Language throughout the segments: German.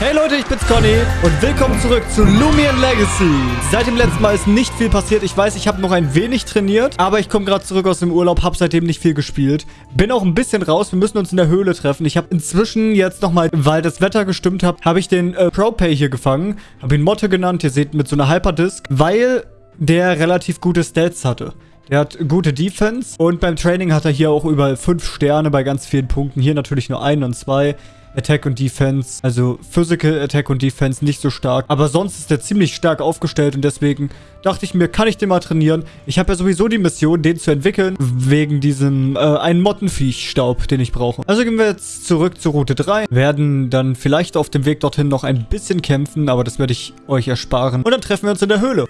Hey Leute, ich bin's Conny und willkommen zurück zu Lumion Legacy. Seit dem letzten Mal ist nicht viel passiert. Ich weiß, ich habe noch ein wenig trainiert, aber ich komme gerade zurück aus dem Urlaub, habe seitdem nicht viel gespielt. Bin auch ein bisschen raus, wir müssen uns in der Höhle treffen. Ich habe inzwischen jetzt nochmal, weil das Wetter gestimmt hat, habe ich den äh, ProPay hier gefangen. Habe ihn Motte genannt, ihr seht mit so einer Hyperdisk, weil der relativ gute Stats hatte. Der hat gute Defense und beim Training hat er hier auch überall 5 Sterne bei ganz vielen Punkten. Hier natürlich nur 1 und 2. Attack und Defense, also Physical Attack und Defense nicht so stark. Aber sonst ist der ziemlich stark aufgestellt und deswegen dachte ich mir, kann ich den mal trainieren? Ich habe ja sowieso die Mission, den zu entwickeln, wegen diesem äh, einen Mottenviech-Staub, den ich brauche. Also gehen wir jetzt zurück zur Route 3, werden dann vielleicht auf dem Weg dorthin noch ein bisschen kämpfen, aber das werde ich euch ersparen. Und dann treffen wir uns in der Höhle.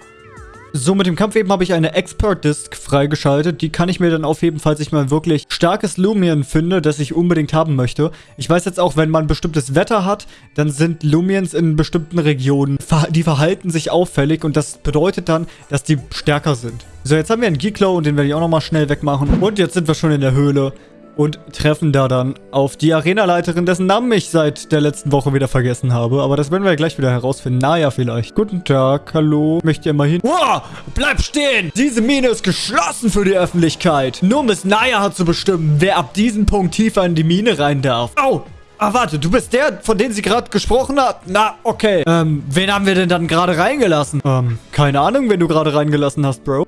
So, mit dem Kampf eben habe ich eine Expert Disc freigeschaltet. Die kann ich mir dann aufheben, falls ich mal wirklich starkes Lumion finde, das ich unbedingt haben möchte. Ich weiß jetzt auch, wenn man bestimmtes Wetter hat, dann sind Lumions in bestimmten Regionen, die verhalten sich auffällig und das bedeutet dann, dass die stärker sind. So, jetzt haben wir einen Geeklow und den werde ich auch nochmal schnell wegmachen. Und jetzt sind wir schon in der Höhle und treffen da dann auf die Arenaleiterin, dessen Namen ich seit der letzten Woche wieder vergessen habe. Aber das werden wir gleich wieder herausfinden. Naja, vielleicht. Guten Tag, hallo. Möchtet ihr mal hin? Wow, bleib stehen! Diese Mine ist geschlossen für die Öffentlichkeit. Nur Miss Naya hat zu bestimmen, wer ab diesem Punkt tiefer in die Mine rein darf. Au! Ah, warte, du bist der, von dem sie gerade gesprochen hat? Na, okay. Ähm, wen haben wir denn dann gerade reingelassen? Ähm, keine Ahnung, wen du gerade reingelassen hast, Bro.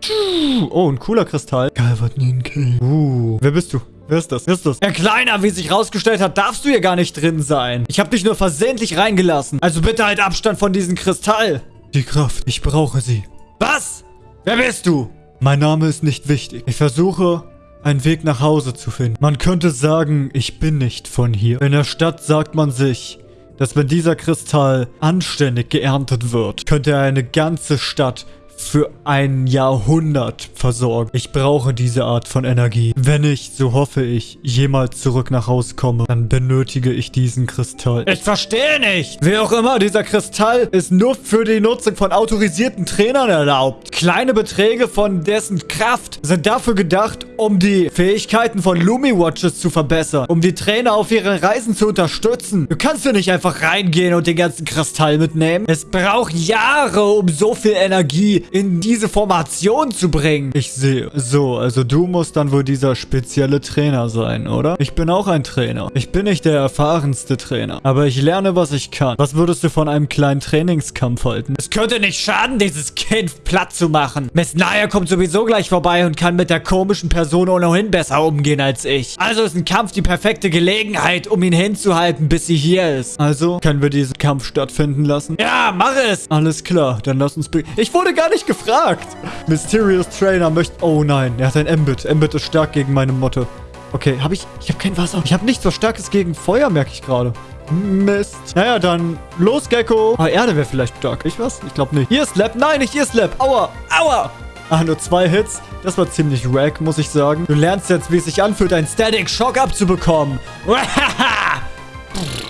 Oh, ein cooler Kristall. Galvatninke. Uh, wer bist du? Wer ist das? Wer ist das? Herr Kleiner, wie sich rausgestellt hat, darfst du hier gar nicht drin sein. Ich habe dich nur versehentlich reingelassen. Also bitte halt Abstand von diesem Kristall. Die Kraft, ich brauche sie. Was? Wer bist du? Mein Name ist nicht wichtig. Ich versuche, einen Weg nach Hause zu finden. Man könnte sagen, ich bin nicht von hier. In der Stadt sagt man sich, dass wenn dieser Kristall anständig geerntet wird, könnte er eine ganze Stadt für ein Jahrhundert versorgen. Ich brauche diese Art von Energie. Wenn ich, so hoffe ich, jemals zurück nach Hause komme, dann benötige ich diesen Kristall. Ich verstehe nicht! Wie auch immer, dieser Kristall ist nur für die Nutzung von autorisierten Trainern erlaubt. Kleine Beträge von dessen Kraft sind dafür gedacht, um die Fähigkeiten von Lumi-Watches zu verbessern, um die Trainer auf ihren Reisen zu unterstützen. Du kannst ja nicht einfach reingehen und den ganzen Kristall mitnehmen. Es braucht Jahre, um so viel Energie in diese Formation zu bringen. Ich sehe. So, also du musst dann wohl dieser spezielle Trainer sein, oder? Ich bin auch ein Trainer. Ich bin nicht der erfahrenste Trainer. Aber ich lerne, was ich kann. Was würdest du von einem kleinen Trainingskampf halten? Es könnte nicht schaden, dieses Kind platt zu machen. Miss Naya kommt sowieso gleich vorbei und kann mit der komischen Person ohnehin besser umgehen als ich. Also ist ein Kampf die perfekte Gelegenheit, um ihn hinzuhalten, bis sie hier ist. Also, können wir diesen Kampf stattfinden lassen? Ja, mach es! Alles klar, dann lass uns... Ich wurde gar nicht gefragt. Mysterious Trainer möchte... Oh nein, er hat ein Mbit. Mbit ist stark gegen meine Motte. Okay, habe ich... Ich habe kein Wasser. Ich habe nichts so starkes gegen Feuer, merke ich gerade. Mist. Naja, dann los, Gecko. Ah, Erde wäre vielleicht stark. Ich was? Ich glaube nicht. Hier ist Slap. Nein, nicht hier ist Slap. Aua. Aua. Ah, nur zwei Hits. Das war ziemlich wack, muss ich sagen. Du lernst jetzt, wie es sich anfühlt, einen Static Shock abzubekommen.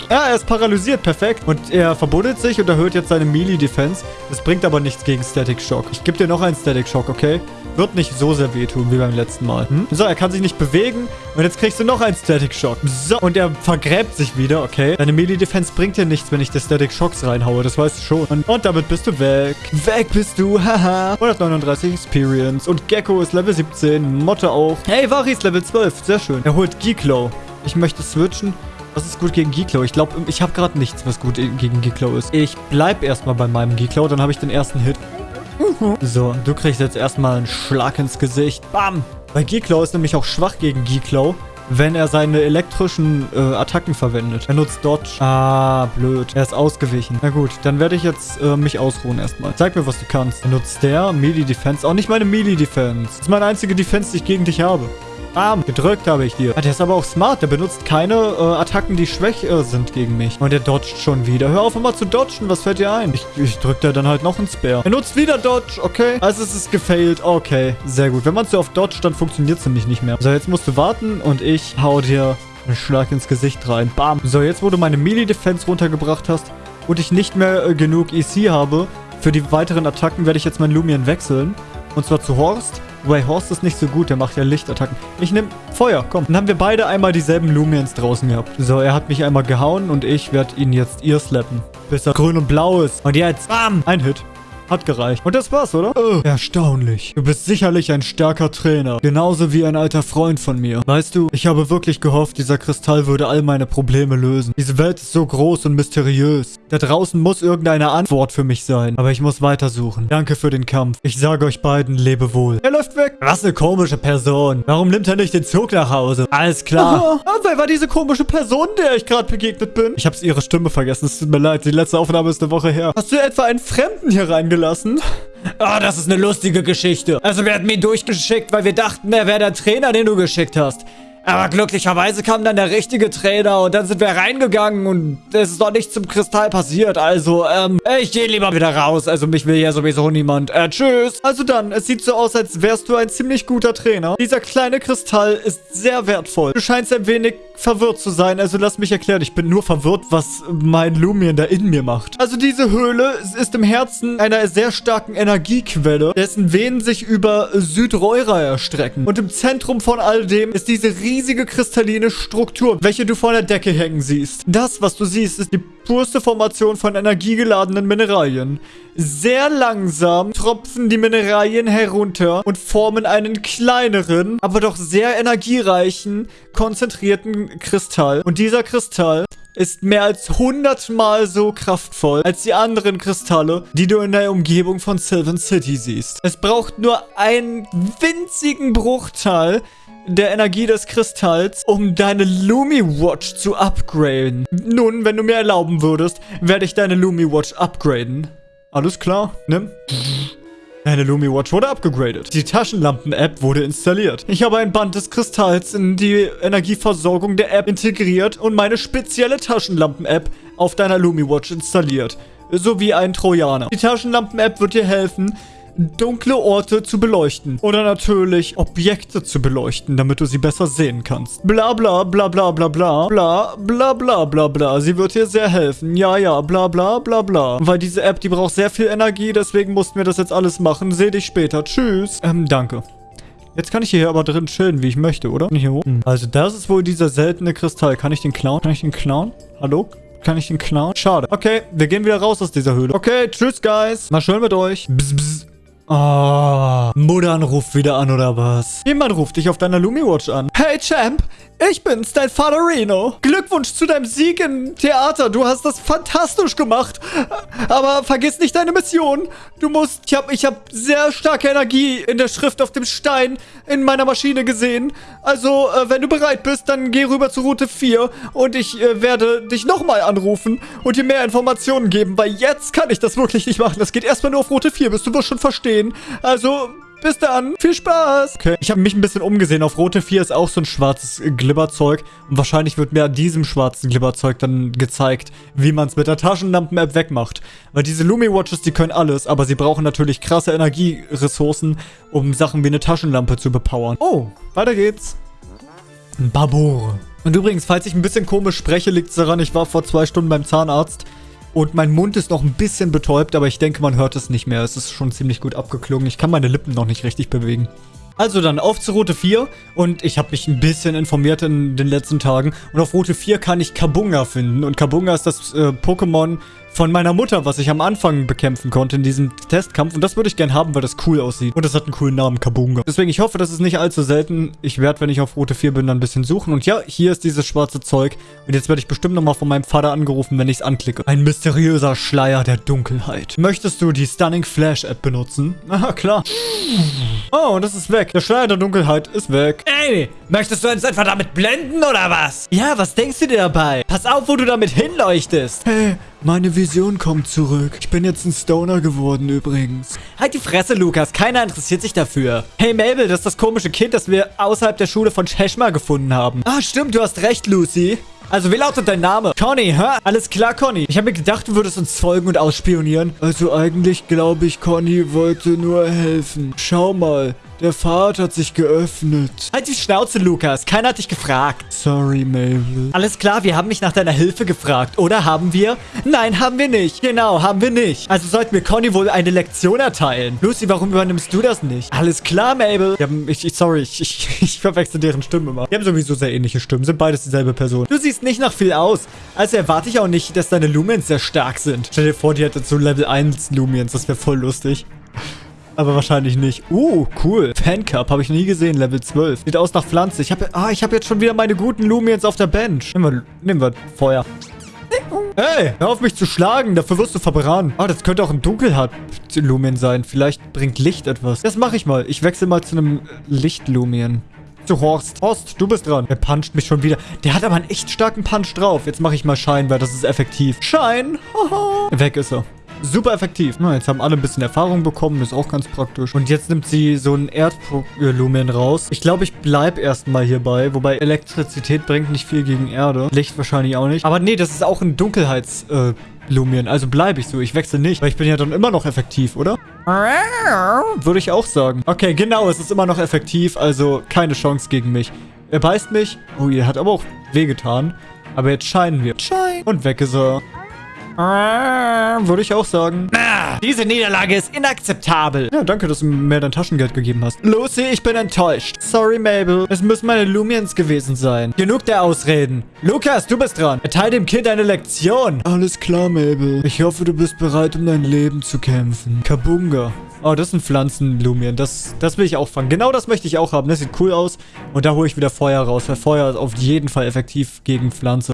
Ja, er ist paralysiert. Perfekt. Und er verbuddelt sich und erhöht jetzt seine Melee-Defense. Das bringt aber nichts gegen Static Shock. Ich gebe dir noch einen Static Shock, okay? Wird nicht so sehr wehtun wie beim letzten Mal. Hm? So, er kann sich nicht bewegen. Und jetzt kriegst du noch einen Static Shock. So, und er vergräbt sich wieder, okay? Deine Melee-Defense bringt dir nichts, wenn ich dir Static Shocks reinhaue. Das weißt du schon. Und, und damit bist du weg. Weg bist du, haha. 139 Experience. Und Gecko ist Level 17. Motte auch. Hey, Vari ist Level 12. Sehr schön. Er holt Geeklow. Ich möchte switchen. Was ist gut gegen Geeklow? Ich glaube, ich habe gerade nichts, was gut gegen Geeklow ist. Ich bleib erstmal bei meinem Geeklow, dann habe ich den ersten Hit. So, du kriegst jetzt erstmal einen Schlag ins Gesicht. Bam! Weil Geeklow ist nämlich auch schwach gegen Geeklow, wenn er seine elektrischen äh, Attacken verwendet. Er nutzt Dodge. Ah, blöd. Er ist ausgewichen. Na gut, dann werde ich jetzt äh, mich ausruhen erstmal. Zeig mir, was du kannst. Er nutzt der Melee Defense. Auch nicht meine Melee Defense. Das ist meine einzige Defense, die ich gegen dich habe. Bam, gedrückt habe ich dir. Ah, der ist aber auch smart. Der benutzt keine äh, Attacken, die schwächer sind gegen mich. Und der dodgt schon wieder. Hör auf immer zu dodgen. Was fällt dir ein? Ich, ich drück da dann halt noch einen Spare. Er nutzt wieder Dodge. Okay. Also es ist gefailt. Okay, sehr gut. Wenn man so auf Dodge, dann funktioniert es nämlich nicht mehr. So, jetzt musst du warten und ich hau dir einen Schlag ins Gesicht rein. Bam. So, jetzt wo du meine Melee-Defense runtergebracht hast und ich nicht mehr äh, genug EC habe, für die weiteren Attacken werde ich jetzt mein Lumion wechseln. Und zwar zu Horst. Wobei Horst ist nicht so gut, der macht ja Lichtattacken. Ich nehme Feuer, komm. Dann haben wir beide einmal dieselben Lumiens draußen gehabt. So, er hat mich einmal gehauen und ich werde ihn jetzt ihr slappen. bis er grün und blau ist. Und jetzt, bam, ein Hit. Hat gereicht. Und das war's, oder? Oh, erstaunlich. Du bist sicherlich ein starker Trainer. Genauso wie ein alter Freund von mir. Weißt du, ich habe wirklich gehofft, dieser Kristall würde all meine Probleme lösen. Diese Welt ist so groß und mysteriös. Da draußen muss irgendeine Antwort für mich sein. Aber ich muss weitersuchen. Danke für den Kampf. Ich sage euch beiden, lebe wohl. Er läuft weg. Was eine komische Person. Warum nimmt er nicht den Zug nach Hause? Alles klar. Ah, wer war diese komische Person, der ich gerade begegnet bin? Ich habe ihre Stimme vergessen. Es tut mir leid. Die letzte Aufnahme ist eine Woche her. Hast du etwa einen Fremden hier reingelassen? Lassen. Ah, das ist eine lustige Geschichte. Also wir hatten ihn durchgeschickt, weil wir dachten, er wäre der Trainer, den du geschickt hast. Aber glücklicherweise kam dann der richtige Trainer und dann sind wir reingegangen und es ist noch nicht zum Kristall passiert. Also, ähm, ich gehe lieber wieder raus. Also mich will ja sowieso niemand. Äh, tschüss. Also dann, es sieht so aus, als wärst du ein ziemlich guter Trainer. Dieser kleine Kristall ist sehr wertvoll. Du scheinst ein wenig verwirrt zu sein, also lass mich erklären. Ich bin nur verwirrt, was mein Lumion da in mir macht. Also diese Höhle ist im Herzen einer sehr starken Energiequelle, dessen Venen sich über Südreura erstrecken. Und im Zentrum von all dem ist diese riesige kristalline Struktur, welche du vor der Decke hängen siehst. Das, was du siehst, ist die purste Formation von energiegeladenen Mineralien. Sehr langsam tropfen die Mineralien herunter und formen einen kleineren, aber doch sehr energiereichen, konzentrierten Kristall. Und dieser Kristall ist mehr als 100 Mal so kraftvoll als die anderen Kristalle, die du in der Umgebung von Sylvan City siehst. Es braucht nur einen winzigen Bruchteil der Energie des Kristalls, um deine Lumi Watch zu upgraden. Nun, wenn du mir erlauben würdest, werde ich deine Lumi Watch upgraden. Alles klar, nimm. Deine Lumi Watch wurde abgegradet. Die Taschenlampen-App wurde installiert. Ich habe ein Band des Kristalls in die Energieversorgung der App integriert und meine spezielle Taschenlampen-App auf deiner Lumi Watch installiert. Sowie ein Trojaner. Die Taschenlampen-App wird dir helfen, dunkle Orte zu beleuchten. Oder natürlich Objekte zu beleuchten, damit du sie besser sehen kannst. Bla bla bla bla bla bla bla bla bla bla bla. Sie wird dir sehr helfen. Ja, ja, bla bla bla bla. Weil diese App, die braucht sehr viel Energie, deswegen mussten wir das jetzt alles machen. Seh dich später. Tschüss. Ähm, danke. Jetzt kann ich hier aber drin chillen, wie ich möchte, oder? Hier hoch. Hm. Also das ist wohl dieser seltene Kristall. Kann ich den klauen? Kann ich den klauen? Hallo? Kann ich den klauen? Schade. Okay, wir gehen wieder raus aus dieser Höhle. Okay, tschüss, Guys. Mal schön mit euch. Bzz, bzz. Oh, Muttern ruft wieder an, oder was? Jemand ruft dich auf deiner Lumi-Watch an. Hey, Champ, ich bin's, dein Vater Reno. Glückwunsch zu deinem Sieg im Theater. Du hast das fantastisch gemacht. Aber vergiss nicht deine Mission. Du musst... Ich habe ich hab sehr starke Energie in der Schrift auf dem Stein in meiner Maschine gesehen. Also, äh, wenn du bereit bist, dann geh rüber zu Route 4 und ich äh, werde dich nochmal anrufen und dir mehr Informationen geben, weil jetzt kann ich das wirklich nicht machen. Das geht erstmal nur auf Route 4, bis du wirst schon verstehen. Also, bis dann. Viel Spaß. Okay, ich habe mich ein bisschen umgesehen. Auf Rote 4 ist auch so ein schwarzes Glibberzeug. Und wahrscheinlich wird mir an diesem schwarzen Glibberzeug dann gezeigt, wie man es mit der Taschenlampen-App wegmacht. Weil diese Lumi-Watches, die können alles. Aber sie brauchen natürlich krasse Energieressourcen, um Sachen wie eine Taschenlampe zu bepowern. Oh, weiter geht's. Babore. Und übrigens, falls ich ein bisschen komisch spreche, liegt es daran, ich war vor zwei Stunden beim Zahnarzt. Und mein Mund ist noch ein bisschen betäubt, aber ich denke, man hört es nicht mehr. Es ist schon ziemlich gut abgeklungen. Ich kann meine Lippen noch nicht richtig bewegen. Also dann auf zu Route 4 und ich habe mich ein bisschen informiert in den letzten Tagen. Und auf Route 4 kann ich Kabunga finden und Kabunga ist das äh, Pokémon, von meiner Mutter, was ich am Anfang bekämpfen konnte in diesem Testkampf. Und das würde ich gern haben, weil das cool aussieht. Und das hat einen coolen Namen, Kabunga. Deswegen, ich hoffe, das ist nicht allzu selten. Ich werde, wenn ich auf Route 4 bin, dann ein bisschen suchen. Und ja, hier ist dieses schwarze Zeug. Und jetzt werde ich bestimmt nochmal von meinem Vater angerufen, wenn ich es anklicke. Ein mysteriöser Schleier der Dunkelheit. Möchtest du die Stunning Flash App benutzen? Ah, klar. Oh, und das ist weg. Der Schleier der Dunkelheit ist weg. Ey, möchtest du uns etwa damit blenden oder was? Ja, was denkst du dir dabei? Pass auf, wo du damit hinleuchtest. Hey, meine Vision kommt zurück. Ich bin jetzt ein Stoner geworden übrigens. Halt die Fresse, Lukas. Keiner interessiert sich dafür. Hey, Mabel, das ist das komische Kind, das wir außerhalb der Schule von Cheshma gefunden haben. Ah, stimmt, du hast recht, Lucy. Also, wie lautet dein Name? Conny, hä? Alles klar, Conny. Ich habe mir gedacht, du würdest uns folgen und ausspionieren. Also eigentlich glaube ich, Conny wollte nur helfen. Schau mal. Der Pfad hat sich geöffnet. Halt die Schnauze, Lukas. Keiner hat dich gefragt. Sorry, Mabel. Alles klar, wir haben mich nach deiner Hilfe gefragt. Oder haben wir? Nein, haben wir nicht. Genau, haben wir nicht. Also sollten wir Conny wohl eine Lektion erteilen. Lucy, warum übernimmst du das nicht? Alles klar, Mabel. Haben, ich, ich, sorry, ich, ich, ich verwechsel deren Stimmen immer. Die haben sowieso sehr ähnliche Stimmen. Sind beides dieselbe Person. Du siehst nicht nach viel aus. Also erwarte ich auch nicht, dass deine Lumens sehr stark sind. Stell dir vor, die hätte so Level 1 Lumens. Das wäre voll lustig. Aber wahrscheinlich nicht. Uh, cool. Fancup habe ich nie gesehen, Level 12. Sieht aus nach Pflanze. Ich habe ah, ich habe jetzt schon wieder meine guten Lumiens auf der Bench. Nehmen wir, nehmen wir Feuer. Hey, hör auf mich zu schlagen. Dafür wirst du verbrannt. Ah, das könnte auch ein Dunkelheit-Lumien sein. Vielleicht bringt Licht etwas. Das mache ich mal. Ich wechsle mal zu einem Licht-Lumien. Zu Horst. Horst, du bist dran. Er puncht mich schon wieder. Der hat aber einen echt starken Punch drauf. Jetzt mache ich mal Schein, weil das ist effektiv. Schein. Weg ist er. Super effektiv. Na, jetzt haben alle ein bisschen Erfahrung bekommen. Ist auch ganz praktisch. Und jetzt nimmt sie so ein Erdlumen raus. Ich glaube, ich bleib erstmal hierbei. Wobei Elektrizität bringt nicht viel gegen Erde. Licht wahrscheinlich auch nicht. Aber nee, das ist auch ein Dunkelheits... Äh, Lumien. Also bleibe ich so. Ich wechsle nicht. Weil ich bin ja dann immer noch effektiv, oder? Würde ich auch sagen. Okay, genau. Es ist immer noch effektiv. Also keine Chance gegen mich. Er beißt mich. Oh, ihr hat aber auch wehgetan. Aber jetzt scheinen wir. Schein. Und weg ist er. Würde ich auch sagen. Diese Niederlage ist inakzeptabel. Ja, danke, dass du mir dein Taschengeld gegeben hast. Lucy, ich bin enttäuscht. Sorry, Mabel. Es müssen meine Lumiens gewesen sein. Genug der Ausreden. Lukas, du bist dran. Erteile dem Kind eine Lektion. Alles klar, Mabel. Ich hoffe, du bist bereit, um dein Leben zu kämpfen. Kabunga. Oh, das sind Pflanzenlumien. Das, das will ich auch fangen. Genau das möchte ich auch haben. Das sieht cool aus. Und da hole ich wieder Feuer raus. Weil Feuer ist auf jeden Fall effektiv gegen Pflanze.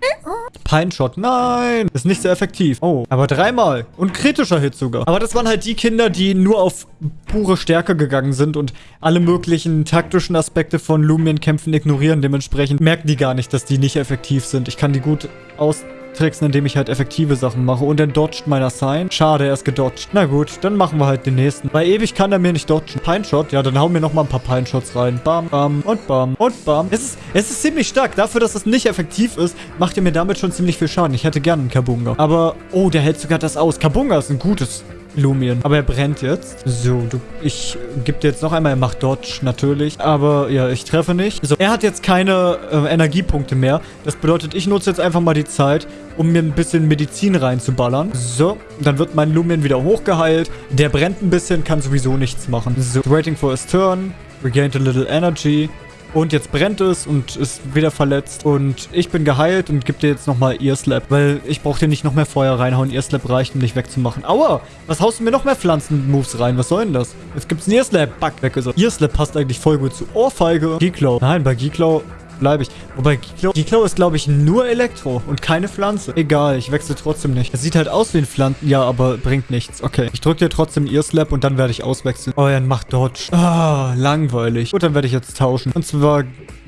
Pine Shot. Nein. Ist nicht so effektiv. Oh. Aber dreimal. Und kritischer Hit sogar. Aber das waren halt die Kinder, die nur auf pure Stärke gegangen sind und alle möglichen taktischen Aspekte von Lumien-Kämpfen ignorieren. Dementsprechend merken die gar nicht, dass die nicht effektiv sind. Ich kann die gut aus tricksen, indem ich halt effektive Sachen mache. Und dann dodgt meiner Sign. Schade, er ist gedodged. Na gut, dann machen wir halt den nächsten. Bei ewig kann er mir nicht dodgen. Pine Shot? Ja, dann hauen wir nochmal ein paar Pine Shots rein. Bam, bam und bam und bam. Es ist, es ist ziemlich stark. Dafür, dass es nicht effektiv ist, macht er mir damit schon ziemlich viel Schaden. Ich hätte gerne einen Kabunga. Aber, oh, der hält sogar das aus. Kabunga ist ein gutes Lumien. Aber er brennt jetzt. So, du, ich gebe dir jetzt noch einmal, er macht Dodge, natürlich. Aber ja, ich treffe nicht. So, er hat jetzt keine äh, Energiepunkte mehr. Das bedeutet, ich nutze jetzt einfach mal die Zeit, um mir ein bisschen Medizin reinzuballern. So, dann wird mein Lumien wieder hochgeheilt. Der brennt ein bisschen, kann sowieso nichts machen. So, waiting for his turn. Regained a little energy. Und jetzt brennt es und ist wieder verletzt. Und ich bin geheilt und gebe dir jetzt nochmal Ear Slap. Weil ich brauche dir nicht noch mehr Feuer reinhauen. Ear Slap reicht, um dich wegzumachen. Aua! Was haust du mir noch mehr Pflanzen-Moves rein? Was soll denn das? Jetzt gibt's einen Ear Slap. Back weg ist er. Ear Slap passt eigentlich voll gut zu Ohrfeige. Geeklow. Nein, bei Geeklow bleibe ich. Wobei, Giklo ist, glaube ich, nur Elektro und keine Pflanze. Egal, ich wechsle trotzdem nicht. Es sieht halt aus wie ein Pflanzen. Ja, aber bringt nichts. Okay, ich drücke dir trotzdem Ear Slap und dann werde ich auswechseln. Oh, er macht Dodge. Ah, langweilig. Gut, dann werde ich jetzt tauschen. Und zwar...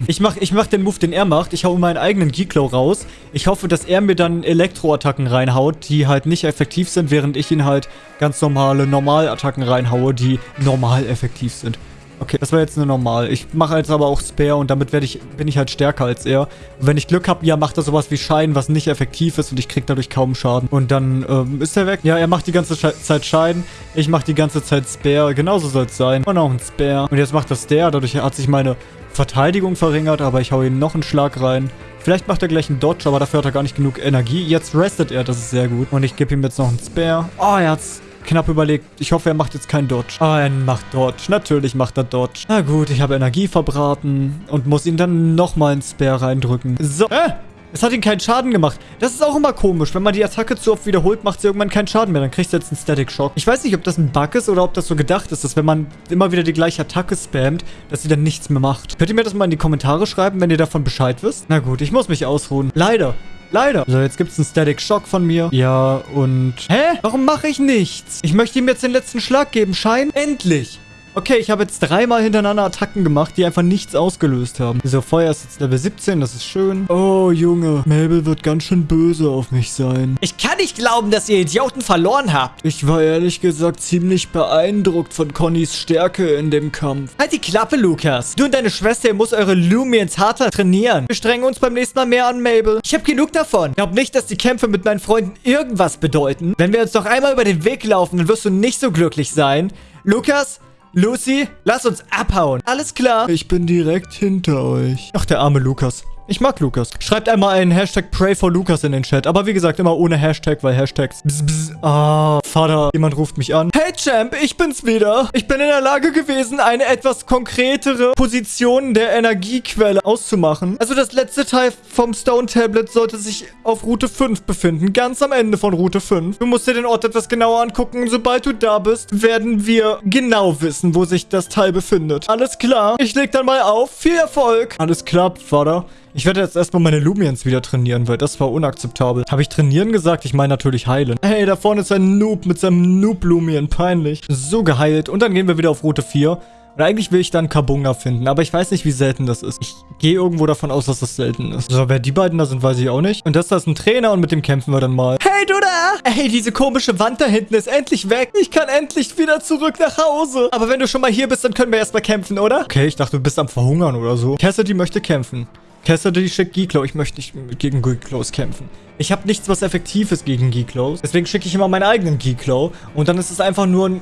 Ich mach, ich mach den Move, den er macht. Ich hau meinen eigenen Giklo raus. Ich hoffe, dass er mir dann Elektroattacken reinhaut, die halt nicht effektiv sind, während ich ihn halt ganz normale Normalattacken reinhaue, die normal effektiv sind. Okay, das war jetzt nur normal. Ich mache jetzt aber auch Spare und damit werde ich, bin ich halt stärker als er. Wenn ich Glück habe, ja, macht er sowas wie Schein, was nicht effektiv ist und ich kriege dadurch kaum Schaden. Und dann ähm, ist er weg. Ja, er macht die ganze Zeit Schein. Ich mache die ganze Zeit Spare. Genauso soll es sein. Und auch ein Spare. Und jetzt macht das der. Dadurch hat sich meine Verteidigung verringert, aber ich hau ihm noch einen Schlag rein. Vielleicht macht er gleich einen Dodge, aber dafür hat er gar nicht genug Energie. Jetzt restet er, das ist sehr gut. Und ich gebe ihm jetzt noch einen Spare. Oh, er hat's knapp überlegt. Ich hoffe, er macht jetzt keinen Dodge. Ah, er macht Dodge. Natürlich macht er Dodge. Na gut, ich habe Energie verbraten und muss ihn dann nochmal ins Spare reindrücken. So. Äh! Es hat ihn keinen Schaden gemacht. Das ist auch immer komisch. Wenn man die Attacke zu oft wiederholt, macht sie irgendwann keinen Schaden mehr. Dann kriegst du jetzt einen Static Shock. Ich weiß nicht, ob das ein Bug ist oder ob das so gedacht ist, dass wenn man immer wieder die gleiche Attacke spammt, dass sie dann nichts mehr macht. Könnt ihr mir das mal in die Kommentare schreiben, wenn ihr davon Bescheid wisst? Na gut, ich muss mich ausruhen. Leider. Leider. So, jetzt gibt es einen Static Shock von mir. Ja, und... Hä? Warum mache ich nichts? Ich möchte ihm jetzt den letzten Schlag geben. Schein. Endlich. Okay, ich habe jetzt dreimal hintereinander Attacken gemacht, die einfach nichts ausgelöst haben. So, Feuer ist jetzt Level 17, das ist schön. Oh, Junge, Mabel wird ganz schön böse auf mich sein. Ich kann nicht glauben, dass ihr Idioten verloren habt. Ich war ehrlich gesagt ziemlich beeindruckt von Connys Stärke in dem Kampf. Halt die Klappe, Lukas. Du und deine Schwester, ihr müsst eure Lumiens harter trainieren. Wir strengen uns beim nächsten Mal mehr an, Mabel. Ich habe genug davon. Ich glaube nicht, dass die Kämpfe mit meinen Freunden irgendwas bedeuten. Wenn wir uns noch einmal über den Weg laufen, dann wirst du nicht so glücklich sein. Lukas, Lucy, lass uns abhauen. Alles klar. Ich bin direkt hinter euch. Ach, der arme Lukas. Ich mag Lukas. Schreibt einmal einen Hashtag Pray for Lukas in den Chat. Aber wie gesagt, immer ohne Hashtag, weil Hashtags. Bzz, bzz. Ah, Vater. Jemand ruft mich an. Hey Champ, ich bin's wieder. Ich bin in der Lage gewesen, eine etwas konkretere Position der Energiequelle auszumachen. Also das letzte Teil vom Stone Tablet sollte sich auf Route 5 befinden. Ganz am Ende von Route 5. Du musst dir den Ort etwas genauer angucken. Sobald du da bist, werden wir genau wissen, wo sich das Teil befindet. Alles klar. Ich leg dann mal auf. Viel Erfolg. Alles klar, Vater. Ich werde jetzt erstmal meine Lumiens wieder trainieren, weil das war unakzeptabel. Habe ich trainieren gesagt? Ich meine natürlich heilen. Hey, da vorne ist ein Noob mit seinem Noob-Lumien. Peinlich. So geheilt. Und dann gehen wir wieder auf Route 4. Und eigentlich will ich dann Kabunga finden, aber ich weiß nicht, wie selten das ist. Ich gehe irgendwo davon aus, dass das selten ist. So, wer die beiden da sind, weiß ich auch nicht. Und das da ist ein Trainer und mit dem kämpfen wir dann mal. Hey, du da! Hey, diese komische Wand da hinten ist endlich weg. Ich kann endlich wieder zurück nach Hause. Aber wenn du schon mal hier bist, dann können wir erstmal kämpfen, oder? Okay, ich dachte, du bist am Verhungern oder so. Cassidy möchte kämpfen. Cassidy schickt Geeklow. Ich möchte nicht gegen Geeklows kämpfen. Ich habe nichts, was effektiv ist gegen Geeklows. Deswegen schicke ich immer meinen eigenen Geeklow. Und dann ist es einfach nur ein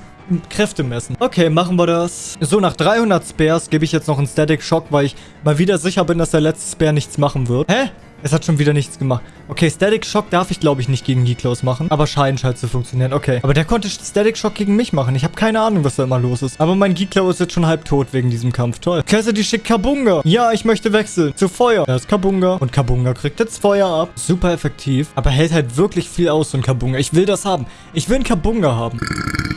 Kräftemessen. Okay, machen wir das. So, nach 300 Spares gebe ich jetzt noch einen Static Shock, weil ich mal wieder sicher bin, dass der letzte Spare nichts machen wird. Hä? Es hat schon wieder nichts gemacht. Okay, Static Shock darf ich, glaube ich, nicht gegen Geeklos machen. Aber scheint halt zu funktionieren. Okay. Aber der konnte Static Shock gegen mich machen. Ich habe keine Ahnung, was da immer los ist. Aber mein Geeklo ist jetzt schon halb tot wegen diesem Kampf. Toll. Cassidy schickt Kabunga. Ja, ich möchte wechseln. Zu Feuer. Da ist Kabunga. Und Kabunga kriegt jetzt Feuer ab. Super effektiv. Aber hält halt wirklich viel aus, so ein Kabunga. Ich will das haben. Ich will einen Kabunga haben.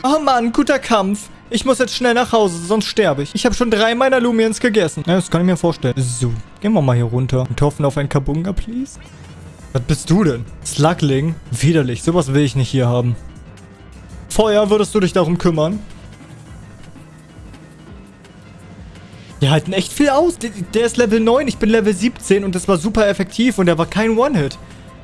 Oh Mann, guter Kampf. Ich muss jetzt schnell nach Hause, sonst sterbe ich. Ich habe schon drei meiner Lumiens gegessen. Ja, das kann ich mir vorstellen. So, gehen wir mal hier runter. Und hoffen auf ein Kabunga, please. Was bist du denn? Slugling? Widerlich. Sowas will ich nicht hier haben. Feuer, würdest du dich darum kümmern? Die halten echt viel aus. Der ist Level 9, ich bin Level 17 und das war super effektiv und der war kein One-Hit.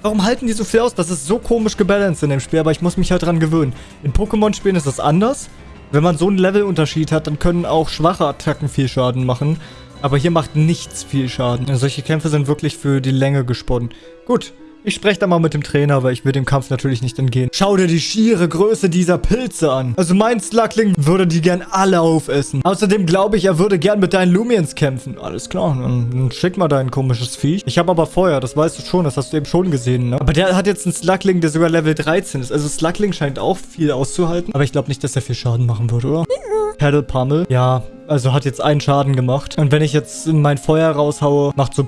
Warum halten die so viel aus? Das ist so komisch gebalanced in dem Spiel, aber ich muss mich halt dran gewöhnen. In Pokémon-Spielen ist das anders. Wenn man so einen Levelunterschied hat, dann können auch schwache Attacken viel Schaden machen. Aber hier macht nichts viel Schaden. solche Kämpfe sind wirklich für die Länge gesponnen. Gut, ich spreche da mal mit dem Trainer, weil ich will dem Kampf natürlich nicht entgehen. Schau dir die schiere Größe dieser Pilze an. Also mein Slugling würde die gern alle aufessen. Außerdem glaube ich, er würde gern mit deinen Lumiens kämpfen. Alles klar, dann, dann schick mal dein komisches Viech. Ich habe aber Feuer, das weißt du schon, das hast du eben schon gesehen, ne? Aber der hat jetzt einen Slugling, der sogar Level 13 ist. Also Slugling scheint auch viel auszuhalten. Aber ich glaube nicht, dass er viel Schaden machen wird, oder? Paddle Pummel. Ja, also hat jetzt einen Schaden gemacht. Und wenn ich jetzt mein Feuer raushaue, macht so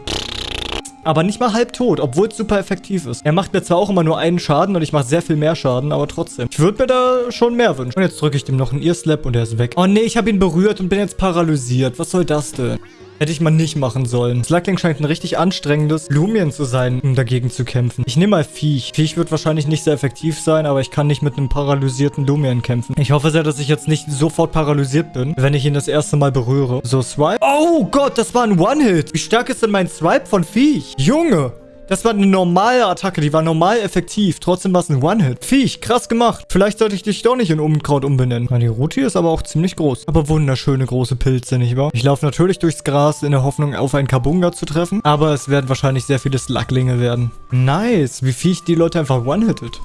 aber nicht mal halb tot, obwohl es super effektiv ist. Er macht mir zwar auch immer nur einen Schaden und ich mache sehr viel mehr Schaden, aber trotzdem. Ich würde mir da schon mehr wünschen. Und jetzt drücke ich dem noch einen Ear-Slap und er ist weg. Oh nee, ich habe ihn berührt und bin jetzt paralysiert. Was soll das denn? Hätte ich mal nicht machen sollen. Slugling scheint ein richtig anstrengendes Lumien zu sein, um dagegen zu kämpfen. Ich nehme mal Viech. Viech wird wahrscheinlich nicht sehr effektiv sein, aber ich kann nicht mit einem paralysierten Lumien kämpfen. Ich hoffe sehr, dass ich jetzt nicht sofort paralysiert bin, wenn ich ihn das erste Mal berühre. So, Swipe. Oh Gott, das war ein One-Hit. Wie stark ist denn mein Swipe von Viech? Junge. Das war eine normale Attacke, die war normal effektiv. Trotzdem war es ein One-Hit. Viech, krass gemacht. Vielleicht sollte ich dich doch nicht in Unkraut umbenennen. Ja, die hier ist aber auch ziemlich groß. Aber wunderschöne große Pilze, nicht wahr? Ich laufe natürlich durchs Gras in der Hoffnung, auf einen Kabunga zu treffen. Aber es werden wahrscheinlich sehr viele Sluglinge werden. Nice, wie Viech die Leute einfach one-hittet.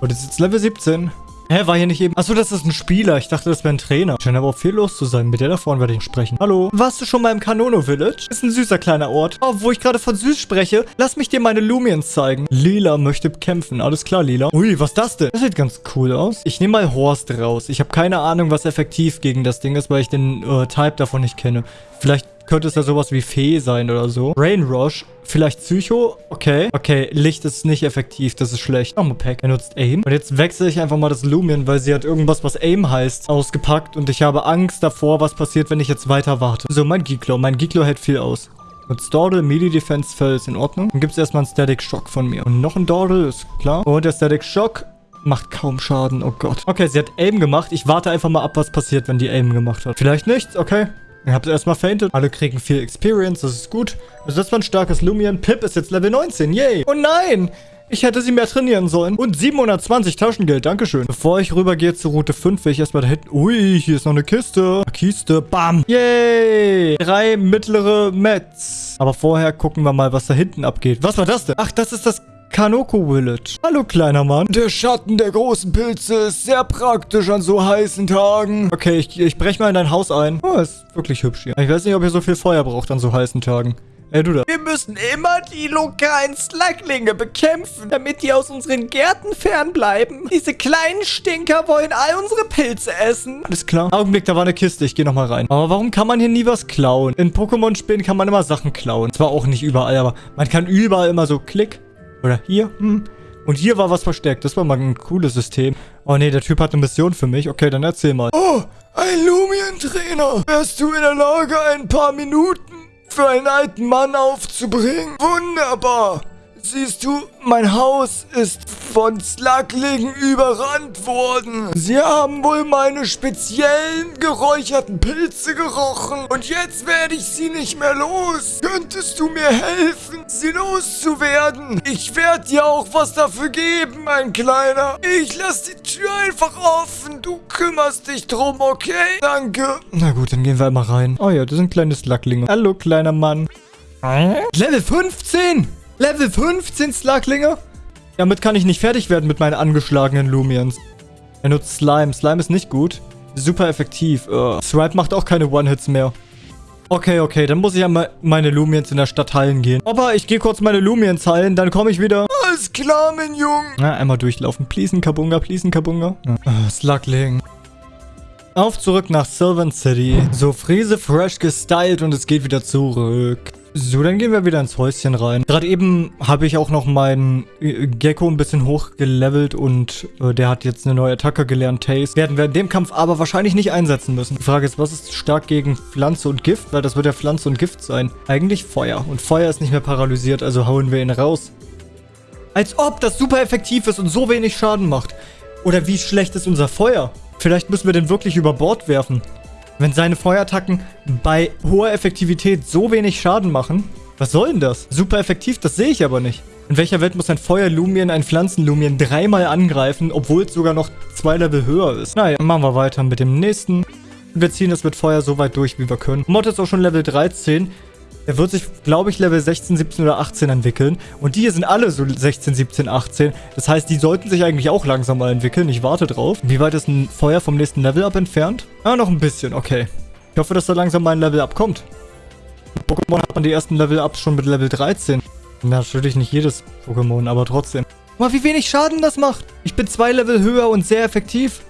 Und das ist jetzt Level 17. Hä, war hier nicht eben... Achso, das ist ein Spieler. Ich dachte, das wäre ein Trainer. Scheint aber auch viel los zu sein. Mit der da vorne werde ich sprechen. Hallo? Warst du schon mal im Kanono Village? Ist ein süßer kleiner Ort. Oh, wo ich gerade von süß spreche, lass mich dir meine Lumiens zeigen. Lila möchte kämpfen. Alles klar, Lila. Ui, was ist das denn? Das sieht ganz cool aus. Ich nehme mal Horst raus. Ich habe keine Ahnung, was effektiv gegen das Ding ist, weil ich den äh, Type davon nicht kenne. Vielleicht könnte es ja sowas wie Fee sein oder so. Rain Rush. Vielleicht Psycho. Okay. Okay, Licht ist nicht effektiv. Das ist schlecht. Nochmal Pack. Er nutzt Aim. Und jetzt wechsle ich einfach mal das Lumion, weil sie hat irgendwas, was Aim heißt, ausgepackt. Und ich habe Angst davor, was passiert, wenn ich jetzt weiter warte. So, mein Geeklo. Mein Geeklo hält viel aus. Und Dordle, Melee Defense Fell ist in Ordnung. Dann gibt es erstmal einen Static Shock von mir. Und noch ein Dordle, ist klar. Und der Static Shock macht kaum Schaden. Oh Gott. Okay, sie hat Aim gemacht. Ich warte einfach mal ab, was passiert, wenn die Aim gemacht hat. Vielleicht nichts, okay. Ihr habt erstmal fainted. Alle kriegen viel Experience, das ist gut. Also das war ein starkes Lumion. Pip ist jetzt Level 19, yay. Oh nein! Ich hätte sie mehr trainieren sollen. Und 720 Taschengeld, dankeschön. Bevor ich rübergehe zur Route 5, will ich erstmal da hinten... Ui, hier ist noch eine Kiste. Kiste, bam. Yay. Drei mittlere Mets. Aber vorher gucken wir mal, was da hinten abgeht. Was war das denn? Ach, das ist das Kanoko Village. Hallo, kleiner Mann. Der Schatten der großen Pilze ist sehr praktisch an so heißen Tagen. Okay, ich, ich brech mal in dein Haus ein. Oh, ist wirklich hübsch hier. Ich weiß nicht, ob ihr so viel Feuer braucht an so heißen Tagen. Ey, du da. Wir müssen immer die lokalen Slacklinge bekämpfen, damit die aus unseren Gärten fernbleiben. Diese kleinen Stinker wollen all unsere Pilze essen. Alles klar. Augenblick, da war eine Kiste. Ich gehe nochmal rein. Aber warum kann man hier nie was klauen? In Pokémon-Spielen kann man immer Sachen klauen. Zwar auch nicht überall, aber man kann überall immer so klick. Oder hier. Hm. Und hier war was versteckt. Das war mal ein cooles System. Oh nee, der Typ hat eine Mission für mich. Okay, dann erzähl mal. Oh, ein Lumion-Trainer. Wärst du in der Lage, ein paar Minuten für einen alten Mann aufzubringen. Wunderbar. Siehst du, mein Haus ist von Slacklingen überrannt worden. Sie haben wohl meine speziellen geräucherten Pilze gerochen. Und jetzt werde ich sie nicht mehr los. Könntest du mir helfen, sie loszuwerden? Ich werde dir auch was dafür geben, mein Kleiner. Ich lasse die Tür einfach offen. Du kümmerst dich drum, okay? Danke. Na gut, dann gehen wir einmal rein. Oh ja, das sind kleine Slacklinge. Hallo, kleiner Mann. Level 15! Level 15 Sluglinge? Damit kann ich nicht fertig werden mit meinen angeschlagenen Lumians. Er nutzt Slime. Slime ist nicht gut. Super effektiv. Uh. Swipe macht auch keine One-Hits mehr. Okay, okay, dann muss ich einmal meine Lumians in der Stadt heilen gehen. Aber ich gehe kurz meine Lumians heilen, dann komme ich wieder. Alles klar, mein Junge. Na, einmal durchlaufen. Please, Kabunga, please, Kabunga. Ja. Uh, Slugling. Auf zurück nach Sylvan City. So, Friese fresh gestylt und es geht wieder zurück. So, dann gehen wir wieder ins Häuschen rein. Gerade eben habe ich auch noch meinen äh, Gecko ein bisschen hochgelevelt und äh, der hat jetzt eine neue Attacke gelernt, Taste. Werden wir in dem Kampf aber wahrscheinlich nicht einsetzen müssen. Die Frage ist, was ist stark gegen Pflanze und Gift? Weil das wird ja Pflanze und Gift sein. Eigentlich Feuer. Und Feuer ist nicht mehr paralysiert, also hauen wir ihn raus. Als ob das super effektiv ist und so wenig Schaden macht. Oder wie schlecht ist unser Feuer? Vielleicht müssen wir den wirklich über Bord werfen. Wenn seine Feuerattacken bei hoher Effektivität so wenig Schaden machen, was soll denn das? Super effektiv, das sehe ich aber nicht. In welcher Welt muss ein Feuerlumien ein Pflanzenlumien dreimal angreifen, obwohl es sogar noch zwei Level höher ist? Naja, machen wir weiter mit dem nächsten. Wir ziehen es mit Feuer so weit durch, wie wir können. Mod ist auch schon Level 13. Er wird sich, glaube ich, Level 16, 17 oder 18 entwickeln. Und die hier sind alle so 16, 17, 18. Das heißt, die sollten sich eigentlich auch langsam mal entwickeln. Ich warte drauf. Wie weit ist ein Feuer vom nächsten Level-Up entfernt? Ah, noch ein bisschen. Okay. Ich hoffe, dass da langsam mal ein Level-Up kommt. In Pokémon hat man die ersten Level-Ups schon mit Level 13. Natürlich nicht jedes Pokémon, aber trotzdem. Mal wie wenig Schaden das macht. Ich bin zwei Level höher und sehr effektiv.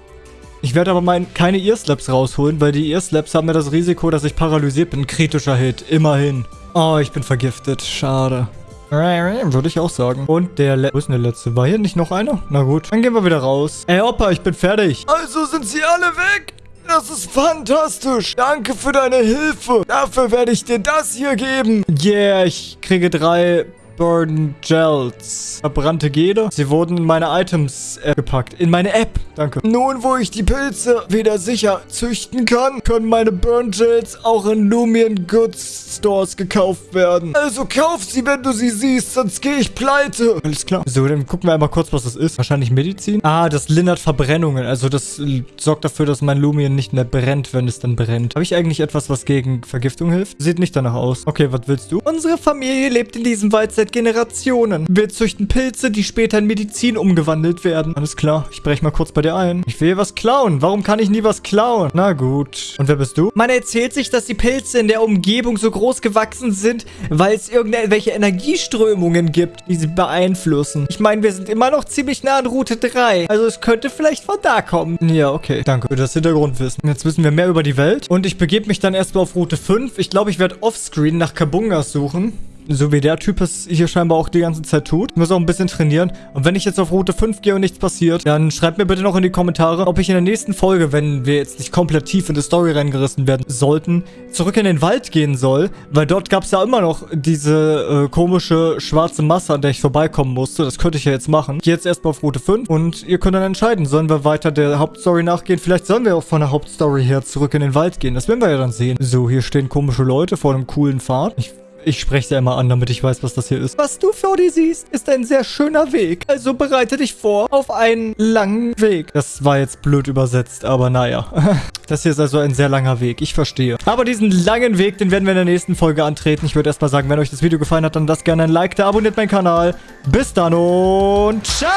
Ich werde aber mein, keine Earslaps rausholen, weil die Earslaps haben ja das Risiko, dass ich paralysiert bin. Kritischer Hit, immerhin. Oh, ich bin vergiftet. Schade. Würde ich auch sagen. Und der Le Wo ist denn der letzte? War hier nicht noch einer? Na gut, dann gehen wir wieder raus. Ey, Opa, ich bin fertig. Also sind sie alle weg? Das ist fantastisch. Danke für deine Hilfe. Dafür werde ich dir das hier geben. Yeah, ich kriege drei Burn Gels. Verbrannte Gede. Sie wurden in meine Items äh, gepackt. In meine App. Danke. Nun, wo ich die Pilze wieder sicher züchten kann, können meine Burn Gels auch in Lumion Goods Stores gekauft werden. Also kauf sie, wenn du sie siehst, sonst gehe ich pleite. Alles klar. So, dann gucken wir einmal kurz, was das ist. Wahrscheinlich Medizin. Ah, das lindert Verbrennungen. Also das sorgt dafür, dass mein Lumion nicht mehr brennt, wenn es dann brennt. Habe ich eigentlich etwas, was gegen Vergiftung hilft? Sieht nicht danach aus. Okay, was willst du? Unsere Familie lebt in diesem Wald seit Generationen. Wir züchten Pilze, die später in Medizin umgewandelt werden. Alles klar, ich breche mal kurz bei dir ein. Ich will was klauen. Warum kann ich nie was klauen? Na gut. Und wer bist du? Man erzählt sich, dass die Pilze in der Umgebung so groß gewachsen sind, weil es irgendwelche Energieströmungen gibt, die sie beeinflussen. Ich meine, wir sind immer noch ziemlich nah an Route 3. Also es könnte vielleicht von da kommen. Ja, okay. Danke für das Hintergrundwissen. Jetzt wissen wir mehr über die Welt. Und ich begebe mich dann erstmal auf Route 5. Ich glaube, ich werde offscreen nach Kabungas suchen. So wie der Typ es hier scheinbar auch die ganze Zeit tut. Ich muss auch ein bisschen trainieren. Und wenn ich jetzt auf Route 5 gehe und nichts passiert, dann schreibt mir bitte noch in die Kommentare, ob ich in der nächsten Folge, wenn wir jetzt nicht komplett tief in die Story reingerissen werden sollten, zurück in den Wald gehen soll. Weil dort gab es ja immer noch diese äh, komische schwarze Masse, an der ich vorbeikommen musste. Das könnte ich ja jetzt machen. Ich gehe jetzt erstmal auf Route 5 und ihr könnt dann entscheiden, sollen wir weiter der Hauptstory nachgehen? Vielleicht sollen wir auch von der Hauptstory her zurück in den Wald gehen. Das werden wir ja dann sehen. So, hier stehen komische Leute vor einem coolen Pfad. Ich Ich spreche sie immer an, damit ich weiß, was das hier ist. Was du vor dir siehst, ist ein sehr schöner Weg. Also bereite dich vor auf einen langen Weg. Das war jetzt blöd übersetzt, aber naja. Das hier ist also ein sehr langer Weg. Ich verstehe. Aber diesen langen Weg, den werden wir in der nächsten Folge antreten. Ich würde erstmal sagen, wenn euch das Video gefallen hat, dann lasst gerne ein Like da, abonniert meinen Kanal. Bis dann und ciao!